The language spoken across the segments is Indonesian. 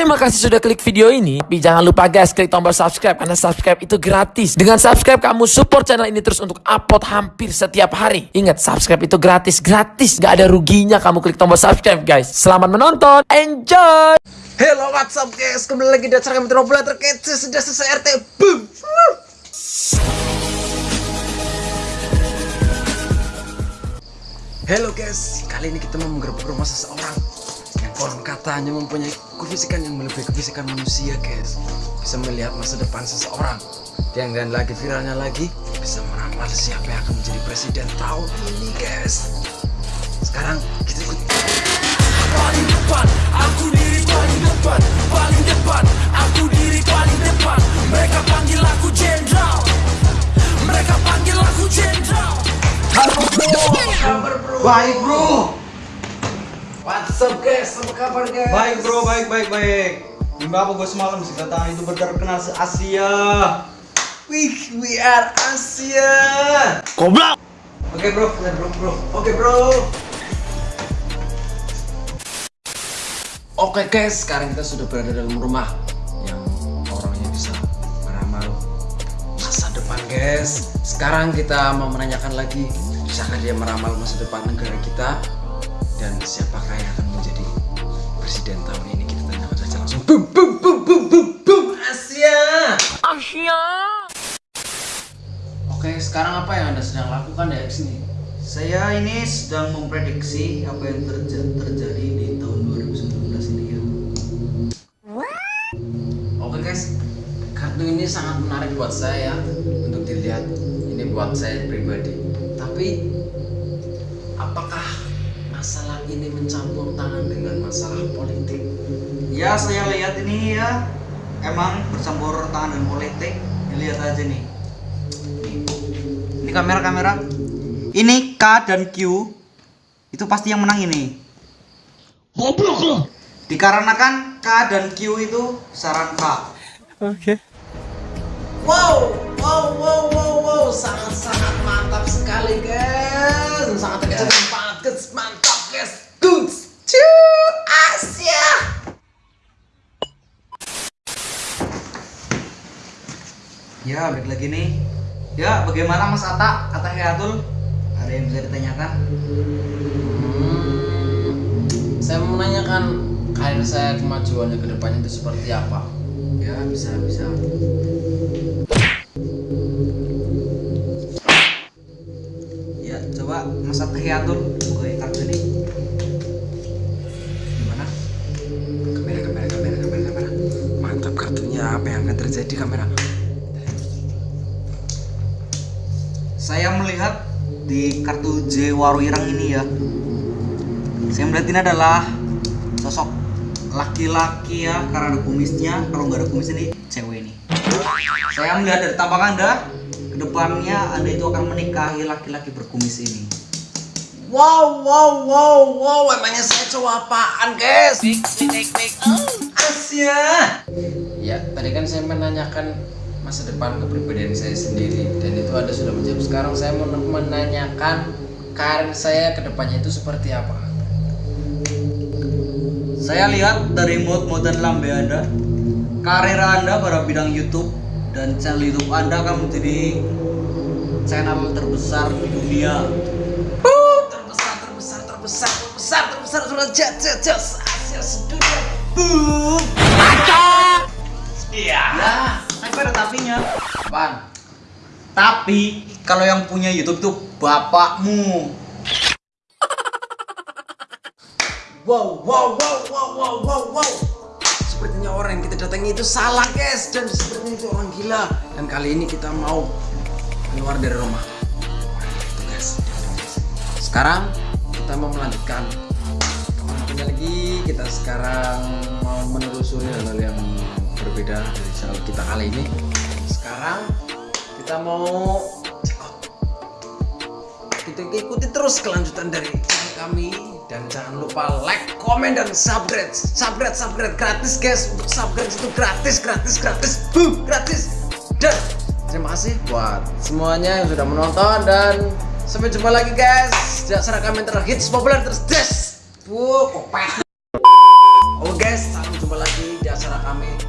Terima kasih sudah klik video ini. Tapi jangan lupa guys, klik tombol subscribe karena subscribe itu gratis. Dengan subscribe kamu support channel ini terus untuk upload hampir setiap hari. Ingat, subscribe itu gratis, gratis. Gak ada ruginya kamu klik tombol subscribe guys. Selamat menonton, enjoy! Hello what's guys Kembali lagi di acara kami Bola terkece Sudah selesai RT Boom Hello guys Kali ini kita mau menggerbek rumah seseorang Yang konon katanya mempunyai kefisikan yang melebihi kefisikan manusia guys. Bisa melihat masa depan seseorang. Dan dan lagi viralnya lagi Bisa meramal siapa yang akan menjadi presiden tahun ini guys. Sekarang kita ikut. Paling depan Aku diri paling depan. Paling depan Aku diri paling depan. Mereka panggil aku jenderal. Mereka panggil aku jenderal. Halo bro, kabar bro? Baik bro up guys, apa kabar guys? Baik bro, baik baik baik. Mimpi apa gue semalam? Sih kata itu terkenal se Asia. Wih, we are Asia. Goblok! Oke bro, Oke bro, bro, oke bro. Oke guys, sekarang kita sudah berada dalam rumah Yang orangnya bisa meramal masa depan guys. Sekarang kita mau menanyakan lagi Bisakah dia meramal masa depan negara kita? Dan siapakah yang akan presiden tahun ini Kita tanyakan saja langsung Boom, boom, boom, boom, boom, boom Asia Asia! Oke, sekarang apa yang anda sedang lakukan di sini? saya ini sedang memprediksi apa yang terja- terjadi di tahun 2019 ini ya. Oke guys, kartu ini sangat menarik buat saya untuk dilihat. Ini buat saya pribadi. Tapi ini mencampur tangan dengan masalah politik? Ya saya lihat ini ya emang bercampur tangan dengan politik. Lihat aja nih. Ini kamera kamera. Ini K dan Q itu pasti yang menang ini. Dikarenakan K dan Q itu saran K. Wow, wow, wow, wow, wow, sangat sangat mantap sekali guys, sangat terkesan goods, Cuy, Asia. Ya, balik lagi nih. Ya, bagaimana Mas Ata? Ata Hayatul? Ada yang bisa ditanyakan? Hmm, saya mau menanyakan karir saya kemajuannya ke depannya itu seperti apa? Ya, bisa, bisa. Terjadi kamera? Saya melihat di kartu J Waruirang ini ya. Saya melihat ini adalah sosok laki-laki ya karena ada kumisnya. Kalau nggak ada kumis ini cewek ini. Saya melihat dari tampang Anda, ke depannya Anda itu akan menikahi laki-laki berkumis ini. Wow, wow, wow, wow. Emangnya saya cowok apaan, guys? Asia. Ya, tadi kan saya menanyakan masa depan kepribadian saya sendiri dan itu ada sudah menjawab. Sekarang saya mau menanyakan karir saya ke depannya itu seperti apa? Saya lihat dari mod-mod dan lambe Anda, karir Anda pada bidang YouTube dan channel YouTube Anda akan menjadi channel terbesar di dunia. Uh, terbesar, terbesar, terbesar, terbesar, terbesar, sudah jet, jet, jet, Asia sedunia. Boom. Iya. Ya, tapi ada tapinya. Apaan? Tapi kalau yang punya YouTube tuh bapakmu. Wow, wow, wow, wow, wow, wow, wow. Sepertinya orang yang kita datangi itu salah, guys. Dan sepertinya itu orang gila. Dan kali ini kita mau keluar dari rumah. Guys. Sekarang kita mau melanjutkan. Lagi? Kita sekarang mau menelusuri hal-hal yang berbeda dari channel kita kali ini. Sekarang kita mau kita ikuti terus kelanjutan dari kami. Dan jangan lupa like, komen dan subscribe, subscribe, subscribe gratis guys. Untuk subscribe itu gratis, gratis, gratis, boom, gratis. Dan terima kasih buat semuanya yang sudah menonton. Dan sampai jumpa lagi guys. Di acara kami terhits populer terus des, kopek. Oh guys, sampai jumpa lagi di acara kami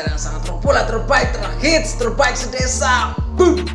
acara yang sangat populer terbaik terhits terbaik sedesa Boom.